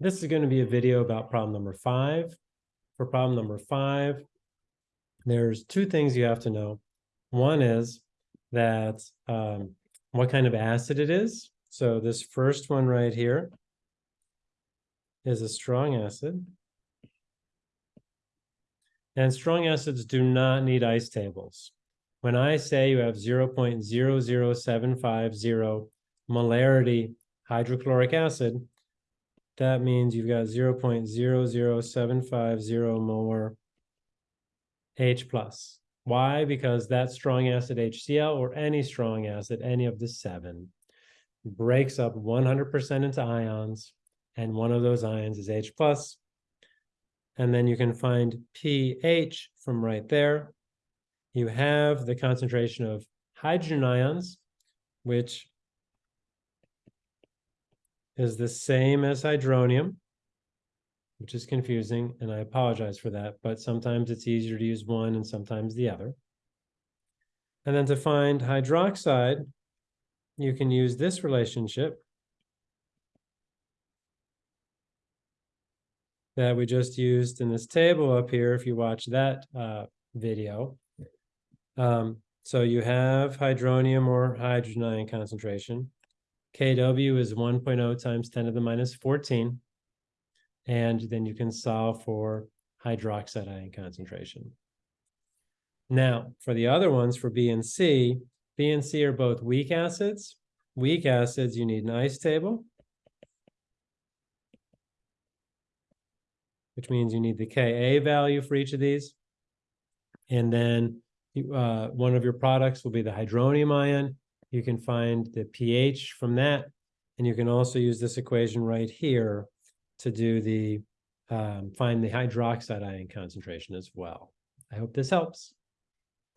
This is going to be a video about problem number five. For problem number five, there's two things you have to know. One is that um, what kind of acid it is. So this first one right here is a strong acid. And strong acids do not need ice tables. When I say you have 0.00750 molarity hydrochloric acid, that means you've got 0.00750 molar H plus. Why? Because that strong acid HCl or any strong acid, any of the seven, breaks up 100% into ions, and one of those ions is H plus. And then you can find pH from right there. You have the concentration of hydrogen ions, which is the same as hydronium, which is confusing, and I apologize for that, but sometimes it's easier to use one and sometimes the other. And then to find hydroxide, you can use this relationship that we just used in this table up here, if you watch that uh, video. Um, so you have hydronium or hydrogen ion concentration. Kw is 1.0 times 10 to the minus 14. And then you can solve for hydroxide ion concentration. Now, for the other ones, for B and C, B and C are both weak acids. Weak acids, you need an ice table. Which means you need the Ka value for each of these. And then uh, one of your products will be the hydronium ion. You can find the pH from that. And you can also use this equation right here to do the, um, find the hydroxide ion concentration as well. I hope this helps.